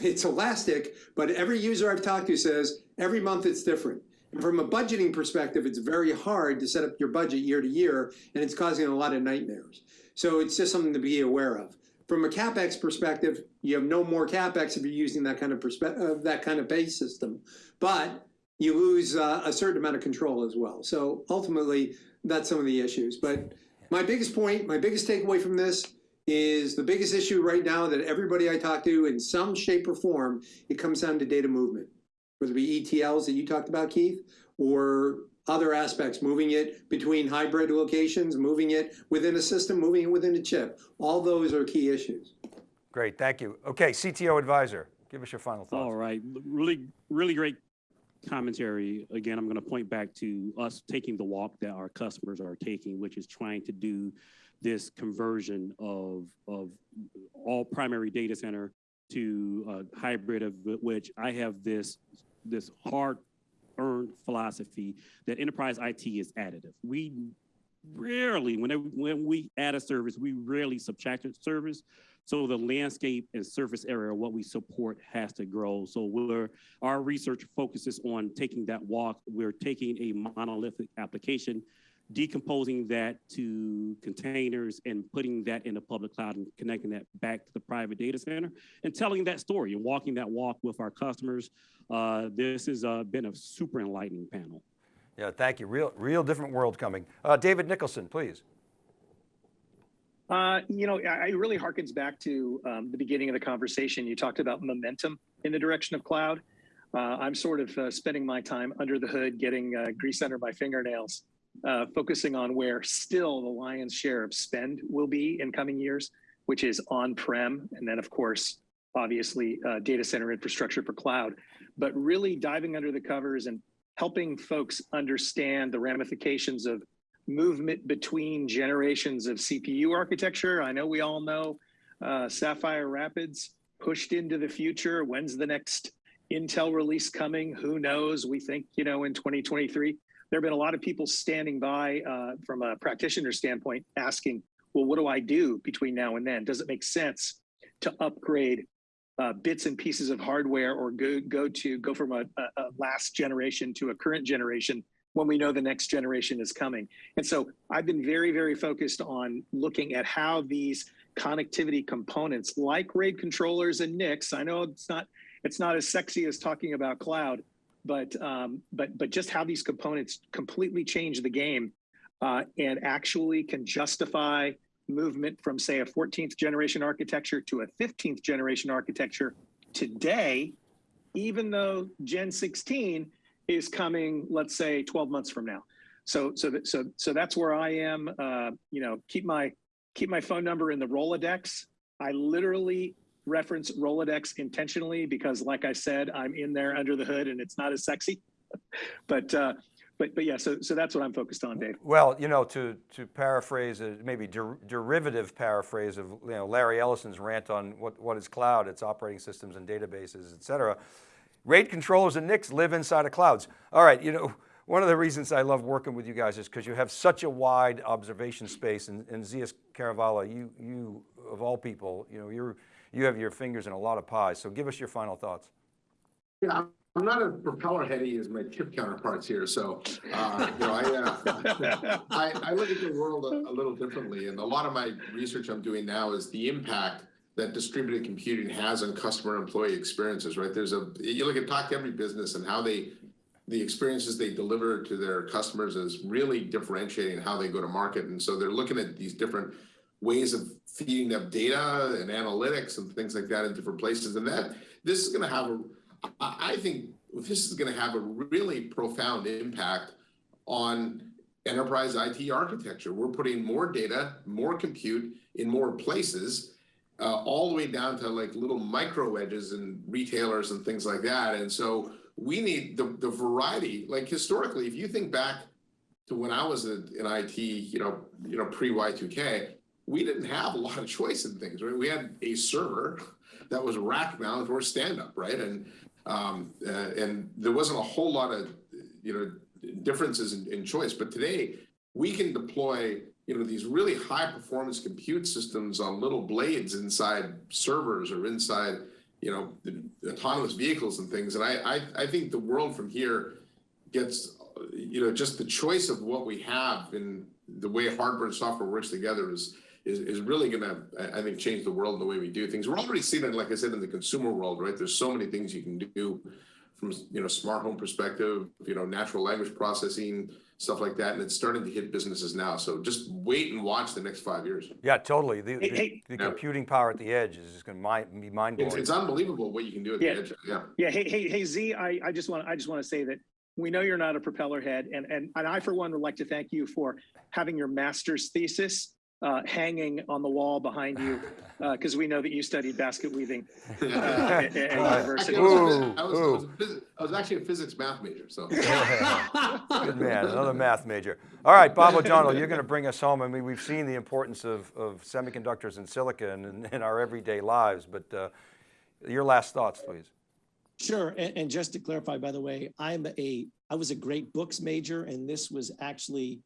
It's elastic, but every user I've talked to says every month it's different. And from a budgeting perspective, it's very hard to set up your budget year to year, and it's causing a lot of nightmares. So it's just something to be aware of. From a capex perspective, you have no more capex if you're using that kind of uh, that kind of pay system, but you lose uh, a certain amount of control as well. So ultimately, that's some of the issues. But my biggest point, my biggest takeaway from this is the biggest issue right now that everybody I talk to in some shape or form, it comes down to data movement, whether it be ETLs that you talked about, Keith, or other aspects, moving it between hybrid locations, moving it within a system, moving it within a chip. All those are key issues. Great, thank you. Okay, CTO advisor, give us your final thoughts. All right, really, really great commentary. Again, I'm going to point back to us taking the walk that our customers are taking, which is trying to do this conversion of, of all primary data center to uh, hybrid of which I have this, this hard earned philosophy that enterprise IT is additive. We rarely, whenever, when we add a service, we rarely subtract a service. So the landscape and surface area, what we support has to grow. So we're, our research focuses on taking that walk. We're taking a monolithic application, decomposing that to containers and putting that in the public cloud and connecting that back to the private data center and telling that story and walking that walk with our customers. Uh, this has uh, been a super enlightening panel. Yeah, thank you. Real, real different world coming. Uh, David Nicholson, please. Uh, you know, it really harkens back to um, the beginning of the conversation. You talked about momentum in the direction of cloud. Uh, I'm sort of uh, spending my time under the hood, getting uh, grease under my fingernails, uh, focusing on where still the lion's share of spend will be in coming years, which is on-prem, and then of course, obviously, uh, data center infrastructure for cloud. But really diving under the covers and helping folks understand the ramifications of movement between generations of CPU architecture. I know we all know uh, Sapphire Rapids pushed into the future. When's the next Intel release coming? Who knows? We think, you know, in 2023. There have been a lot of people standing by uh, from a practitioner standpoint asking, well, what do I do between now and then? Does it make sense to upgrade uh, bits and pieces of hardware or go, go to go from a, a last generation to a current generation when we know the next generation is coming. And so I've been very, very focused on looking at how these connectivity components like RAID controllers and NICs, I know it's not it's not as sexy as talking about cloud, but um, but but just how these components completely change the game uh, and actually can justify movement from say a 14th generation architecture to a 15th generation architecture today, even though Gen 16 is coming, let's say 12 months from now. So, so, so, so that's where I am. Uh, you know, keep my, keep my phone number in the Rolodex. I literally reference Rolodex intentionally because like I said, I'm in there under the hood and it's not as sexy, but, uh, but, but yeah, so, so that's what I'm focused on, Dave. Well, you know, to, to paraphrase, a maybe der derivative paraphrase of you know, Larry Ellison's rant on what, what is cloud, it's operating systems and databases, et cetera. RAID controllers and NICs live inside of clouds. All right, you know, one of the reasons I love working with you guys is because you have such a wide observation space and, and Zeus Kerravala, you, you, of all people, you know, you're, you have your fingers in a lot of pies. So give us your final thoughts. Yeah, I'm not as propeller heady as my chip counterparts here, so, uh, you know, I, uh, I, I look at the world a, a little differently, and a lot of my research I'm doing now is the impact that distributed computing has on customer employee experiences, right? There's a, you look at talk to every business and how they, the experiences they deliver to their customers is really differentiating how they go to market. And so they're looking at these different ways of feeding up data and analytics and things like that in different places. And that, this is gonna have a, I think this is gonna have a really profound impact on enterprise IT architecture. We're putting more data, more compute in more places, uh, all the way down to like little micro edges and retailers and things like that. And so we need the, the variety, like historically, if you think back to when I was in IT, you know, you know, pre Y2K, we didn't have a lot of choice in things, right? We had a server that was rack mount or stand up, right? And, um, uh, and there wasn't a whole lot of, you know, differences in, in choice, but today we can deploy you know, these really high performance compute systems on little blades inside servers or inside, you know, autonomous vehicles and things. And I, I, I think the world from here, gets, you know, just the choice of what we have in the way hardware and software works together is, is, is really gonna, I, I think, change the world and the way we do things. We're already seeing it, like I said, in the consumer world, right? There's so many things you can do from, you know, smart home perspective, you know, natural language processing, stuff like that, and it's starting to hit businesses now. So just wait and watch the next five years. Yeah, totally. The, Hey, the, hey. the Yeah. computing power at the edge is just gonna be mind blowing. it's unbelievable what you can do at the Yeah. edge, yeah. Yeah, hey, hey, hey, Z, I, I just want, I just want to say that we know you're not a propeller head and, and, and I, for one, would like to thank you for having your master's thesis uh, hanging on the wall behind you, because we know that you studied basket weaving uh, at, at university. I was, Ooh, I was, I was, ooh. a phys- I was actually a physics math major, so. Good man, another math major. All right, Bob O'Donnell, you're going to bring us home. I mean, we've seen the importance of, of semiconductors and silicon in, in our everyday lives, but uh, your last thoughts, please. Sure, and, and just to clarify, by the way, I'm a, I was a great books major, and this was actually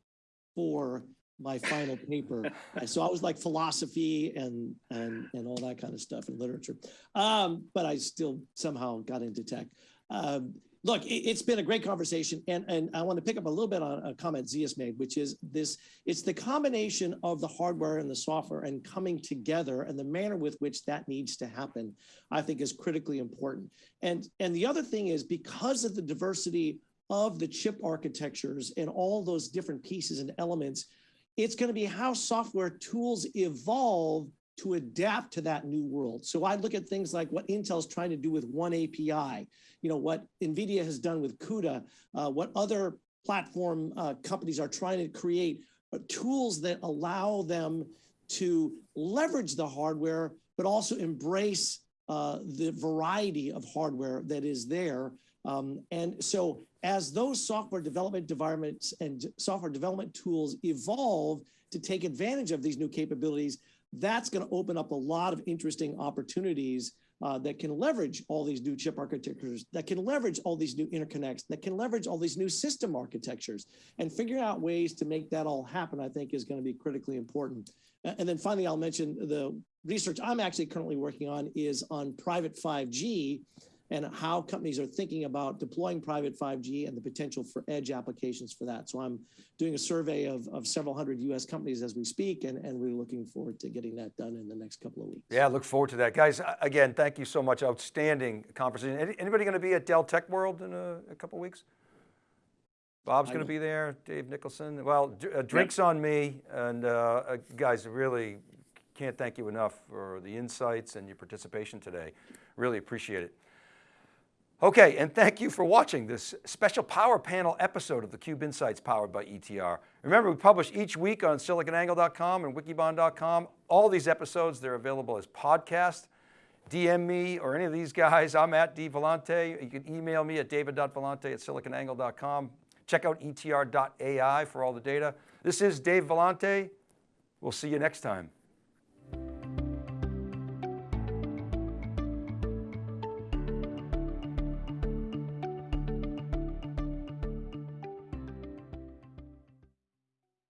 for my final paper. So I was like philosophy and, and, and all that kind of stuff and literature. Um, but I still somehow got into tech. Um, look, it, it's been a great conversation, and, and I want to pick up a little bit on a comment Zeus's made, which is this, it's the combination of the hardware and the software and coming together and the manner with which that needs to happen, I think is critically important. And, and the other thing is because of the diversity of the chip architectures and all those different pieces and elements, it's going to be how software tools evolve to adapt to that new world. So I look at things like what Intel's trying to do with oneAPI, you know, what NVIDIA has done with CUDA, uh, what other platform uh, companies are trying to create uh, tools that allow them to leverage the hardware, but also embrace uh, the variety of hardware that is there. Um, and so as those software development environments and software development tools evolve to take advantage of these new capabilities, that's going to open up a lot of interesting opportunities uh, that can leverage all these new chip architectures, that can leverage all these new interconnects, that can leverage all these new system architectures, and figuring out ways to make that all happen, I think is going to be critically important. And then finally, I'll mention the research I'm actually currently working on is on private 5G and how companies are thinking about deploying private 5G and the potential for edge applications for that. So I'm doing a survey of, of several hundred US companies as we speak, and, and we're looking forward to getting that done in the next couple of weeks. Yeah, look forward to that. Guys, again, thank you so much. Outstanding conversation. Anybody going to be at Dell Tech World in a, a couple weeks? Bob's going to be there, Dave Nicholson. Well, uh, drinks on me. And uh, uh, guys, really can't thank you enough for the insights and your participation today. Really appreciate it. Okay, and thank you for watching this special power panel episode of the Cube Insights powered by ETR. Remember, we publish each week on siliconangle.com and wikibon.com. All these episodes, they're available as podcasts. DM me or any of these guys. I'm at D Vellante. You can email me at david.vellante at siliconangle.com. Check out etr.ai for all the data. This is Dave Vellante. We'll see you next time.